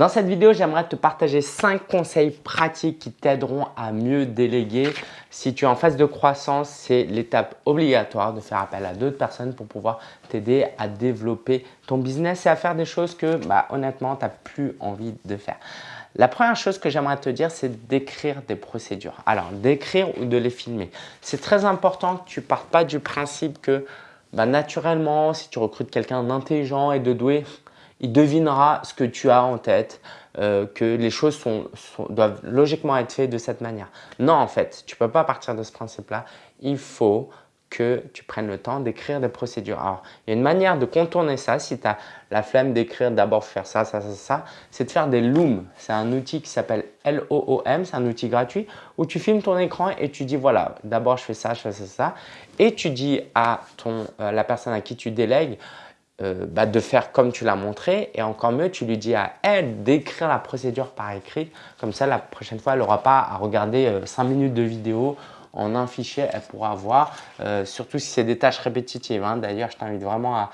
Dans cette vidéo, j'aimerais te partager 5 conseils pratiques qui t'aideront à mieux déléguer. Si tu es en phase de croissance, c'est l'étape obligatoire de faire appel à d'autres personnes pour pouvoir t'aider à développer ton business et à faire des choses que bah, honnêtement, tu n'as plus envie de faire. La première chose que j'aimerais te dire, c'est d'écrire des procédures. Alors, d'écrire ou de les filmer. C'est très important que tu ne partes pas du principe que bah, naturellement, si tu recrutes quelqu'un d'intelligent et de doué, il devinera ce que tu as en tête, euh, que les choses doivent logiquement être faites de cette manière. Non, en fait, tu ne peux pas partir de ce principe-là. Il faut que tu prennes le temps d'écrire des procédures. Alors, il y a une manière de contourner ça, si tu as la flemme d'écrire d'abord faire ça, ça, ça, ça, c'est de faire des looms. C'est un outil qui s'appelle LOOM, c'est un outil gratuit où tu filmes ton écran et tu dis voilà, d'abord je fais ça, je fais ça, ça. Et tu dis à ton, euh, la personne à qui tu délègues, euh, bah, de faire comme tu l'as montré et encore mieux, tu lui dis à elle d'écrire la procédure par écrit. Comme ça, la prochaine fois, elle n'aura pas à regarder 5 euh, minutes de vidéo en un fichier, elle pourra voir, euh, surtout si c'est des tâches répétitives. Hein. D'ailleurs, je t'invite vraiment à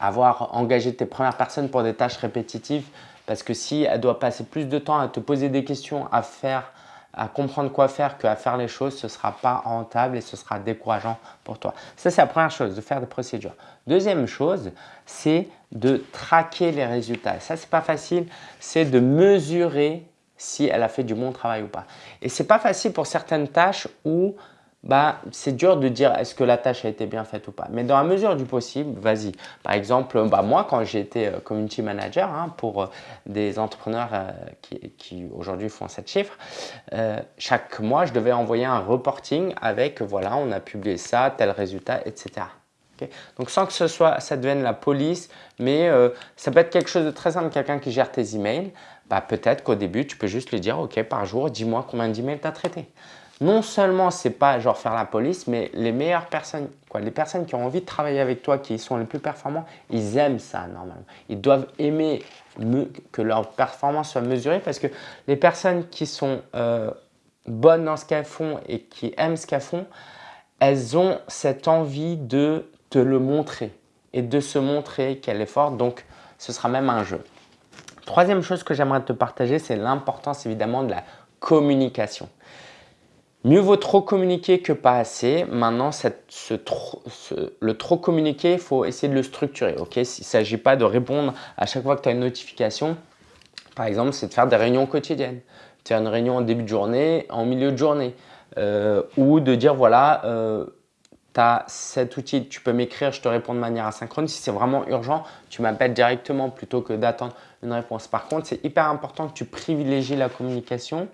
avoir engagé tes premières personnes pour des tâches répétitives parce que si elle doit passer plus de temps à te poser des questions, à faire à comprendre quoi faire qu'à faire les choses, ce ne sera pas rentable et ce sera décourageant pour toi. Ça, c'est la première chose, de faire des procédures. Deuxième chose, c'est de traquer les résultats. Ça, ce n'est pas facile, c'est de mesurer si elle a fait du bon travail ou pas. Et ce n'est pas facile pour certaines tâches où bah, c'est dur de dire est-ce que la tâche a été bien faite ou pas. Mais dans la mesure du possible, vas-y. Par exemple, bah, moi, quand j'étais euh, community manager hein, pour euh, des entrepreneurs euh, qui, aujourd'hui font 7 chiffres, chaque mois, je devais envoyer un reporting avec voilà, on a publié ça, tel résultat, etc. Donc, sans que ce soit, ça devienne la police, mais ça peut être quelque chose de très simple, quelqu'un qui gère tes emails, bah, peut-être qu'au début, tu peux juste lui dire, OK, par jour, dis-moi combien d'emails tu as traité non seulement c'est pas genre faire la police, mais les meilleures personnes, quoi, les personnes qui ont envie de travailler avec toi, qui sont les plus performants, ils aiment ça normalement. Ils doivent aimer que leur performance soit mesurée parce que les personnes qui sont euh, bonnes dans ce qu'elles font et qui aiment ce qu'elles font, elles ont cette envie de te le montrer et de se montrer qu'elle est forte. Donc, ce sera même un jeu. Troisième chose que j'aimerais te partager, c'est l'importance évidemment de la communication. Mieux vaut trop communiquer que pas assez. Maintenant, le trop communiquer, il faut essayer de le structurer. Il ne s'agit pas de répondre à chaque fois que tu as une notification. Par exemple, c'est de faire des réunions quotidiennes. Tu as une réunion en début de journée, en milieu de journée. Euh, ou de dire, voilà, euh, tu as cet outil, tu peux m'écrire, je te réponds de manière asynchrone. Si c'est vraiment urgent, tu m'appelles directement plutôt que d'attendre une réponse. Par contre, c'est hyper important que tu privilégies la communication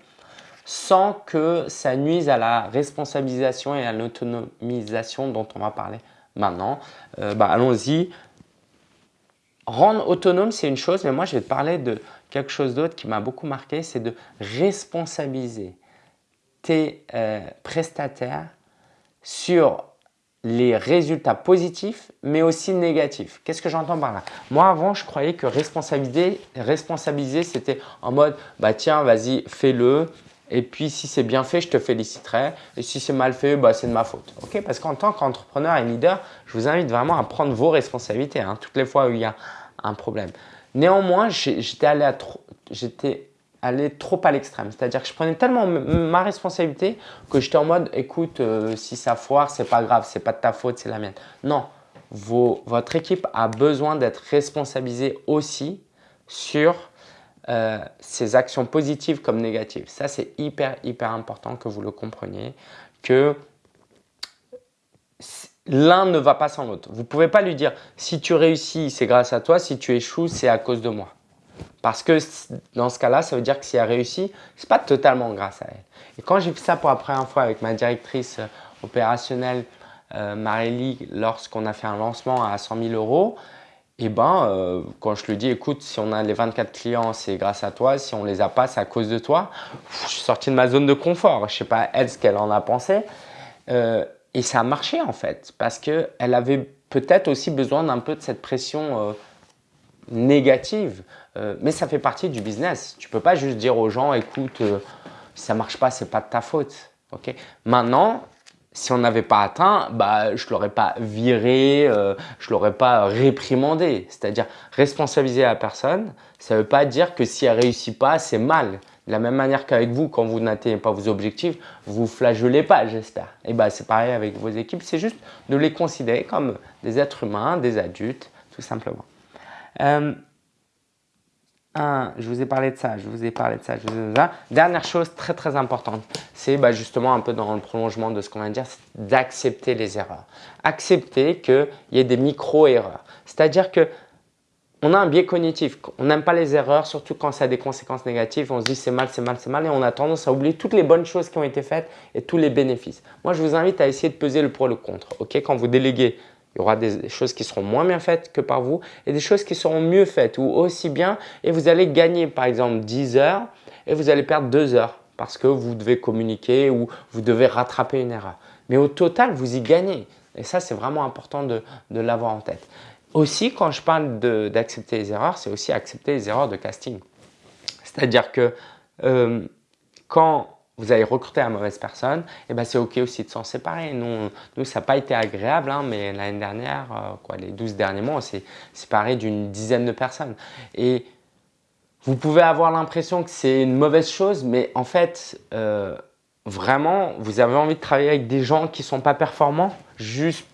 sans que ça nuise à la responsabilisation et à l'autonomisation dont on va parler maintenant. Euh, bah, allons-y. Rendre autonome, c'est une chose, mais moi, je vais te parler de quelque chose d'autre qui m'a beaucoup marqué, c'est de responsabiliser tes euh, prestataires sur les résultats positifs, mais aussi négatifs. Qu'est-ce que j'entends par là? Moi, avant, je croyais que responsabiliser, responsabiliser c'était en mode bah, « tiens, vas-y, fais-le, et puis, si c'est bien fait, je te féliciterai. Et si c'est mal fait, bah, c'est de ma faute. Ok Parce qu'en tant qu'entrepreneur et leader, je vous invite vraiment à prendre vos responsabilités hein, toutes les fois où il y a un problème. Néanmoins, j'étais allé, allé, trop à l'extrême. C'est-à-dire que je prenais tellement ma responsabilité que j'étais en mode « écoute, euh, si ça foire, c'est pas grave, c'est pas de ta faute, c'est la mienne ». Non, votre équipe a besoin d'être responsabilisée aussi sur euh, ces actions positives comme négatives. Ça, c'est hyper, hyper important que vous le compreniez, que l'un ne va pas sans l'autre. Vous ne pouvez pas lui dire si tu réussis, c'est grâce à toi, si tu échoues, c'est à cause de moi. Parce que dans ce cas-là, ça veut dire que si elle réussit, ce n'est pas totalement grâce à elle. Et quand j'ai fait ça pour la première fois avec ma directrice euh, opérationnelle, euh, Marélie, lorsqu'on a fait un lancement à 100 000 euros, eh ben, euh, quand je lui dis, écoute, si on a les 24 clients, c'est grâce à toi. Si on les a pas, c'est à cause de toi. je suis sorti de ma zone de confort. Je sais pas elle ce qu'elle en a pensé. Euh, et ça a marché en fait, parce qu'elle avait peut-être aussi besoin d'un peu de cette pression euh, négative. mais ça fait partie du business. Tu peux pas juste dire aux gens, écoute, si ça marche pas, c'est pas de ta faute. ok? Maintenant, si on n'avait pas atteint, bah, je ne l'aurais pas viré, euh, je ne l'aurais pas réprimandé. C'est-à-dire responsabiliser la personne, ça ne veut pas dire que si elle ne réussit pas, c'est mal. De la même manière qu'avec vous, quand vous n'atteignez pas vos objectifs, vous ne pas, j'espère. Et bah, c'est pareil avec vos équipes, c'est juste de les considérer comme des êtres humains, des adultes, tout simplement. Euh, je vous ai parlé de ça, je vous ai parlé de ça, je vous ai ça. Dernière chose très très importante, c'est bah, justement un peu dans le prolongement de ce qu'on vient de dire, c'est d'accepter les erreurs. Accepter qu'il y ait des micro-erreurs. C'est-à-dire que on a un biais cognitif. On n'aime pas les erreurs, surtout quand ça a des conséquences négatives. On se dit c'est mal, c'est mal, c'est mal et on a tendance à oublier toutes les bonnes choses qui ont été faites et tous les bénéfices. Moi, je vous invite à essayer de peser le pour et le contre. Ok, Quand vous déléguez il y aura des choses qui seront moins bien faites que par vous et des choses qui seront mieux faites ou aussi bien et vous allez gagner par exemple 10 heures et vous allez perdre 2 heures parce que vous devez communiquer ou vous devez rattraper une erreur. Mais au total, vous y gagnez et ça, c'est vraiment important de, l'avoir en tête. Aussi, quand je parle d'accepter les erreurs, c'est aussi accepter les erreurs de casting. C'est-à-dire que euh, quand vous avez recruté la mauvaise personne, et eh ben c'est OK aussi de s'en séparer. Nous, ça n'a pas été agréable, hein, mais l'année dernière, euh, les 12 derniers mois, on s'est séparé d'une dizaine de personnes. Et vous pouvez avoir l'impression que c'est une mauvaise chose, mais en fait, euh, vraiment, vous avez envie de travailler avec des gens qui ne sont pas performants juste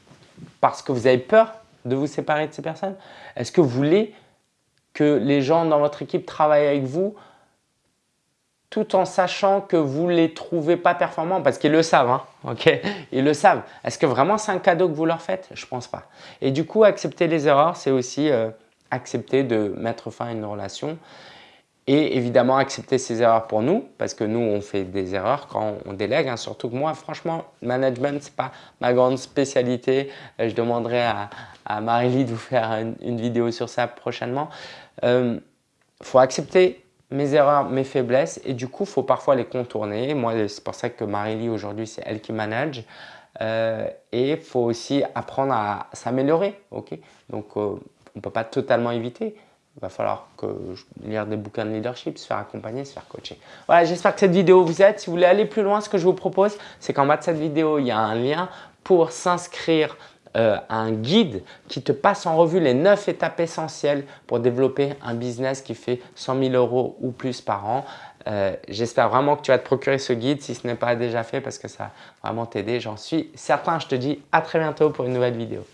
parce que vous avez peur de vous séparer de ces personnes? Est-ce que vous voulez que les gens dans votre équipe travaillent avec vous tout en sachant que vous ne les trouvez pas performants parce qu'ils le savent. Hein, ok? Ils le savent. Est-ce que vraiment c'est un cadeau que vous leur faites? Je pense pas. Et du coup, accepter les erreurs, c'est aussi euh, accepter de mettre fin à une relation et évidemment accepter ces erreurs pour nous parce que nous, on fait des erreurs quand on délègue. Hein, surtout que moi, franchement, management, ce n'est pas ma grande spécialité. Euh, je demanderai à, à Marie-Lie de vous faire une, vidéo sur ça prochainement. Il euh, faut accepter mes erreurs, mes faiblesses et du coup, il faut parfois les contourner. Moi, c'est pour ça que Marie-Lie aujourd'hui, c'est elle qui manage. Euh, et il faut aussi apprendre à s'améliorer. ok? Donc, euh, on ne peut pas totalement éviter. Il va falloir que je lire des bouquins de leadership, se faire accompagner, se faire coacher. Voilà, j'espère que cette vidéo vous aide. Si vous voulez aller plus loin, ce que je vous propose, c'est qu'en bas de cette vidéo, il y a un lien pour s'inscrire euh, un guide qui te passe en revue les 9 étapes essentielles pour développer un business qui fait 100 000 euros ou plus par an. Euh, j'espère vraiment que tu vas te procurer ce guide si ce n'est pas déjà fait parce que ça va vraiment t'aider. J'en suis certain. Je te dis à très bientôt pour une nouvelle vidéo.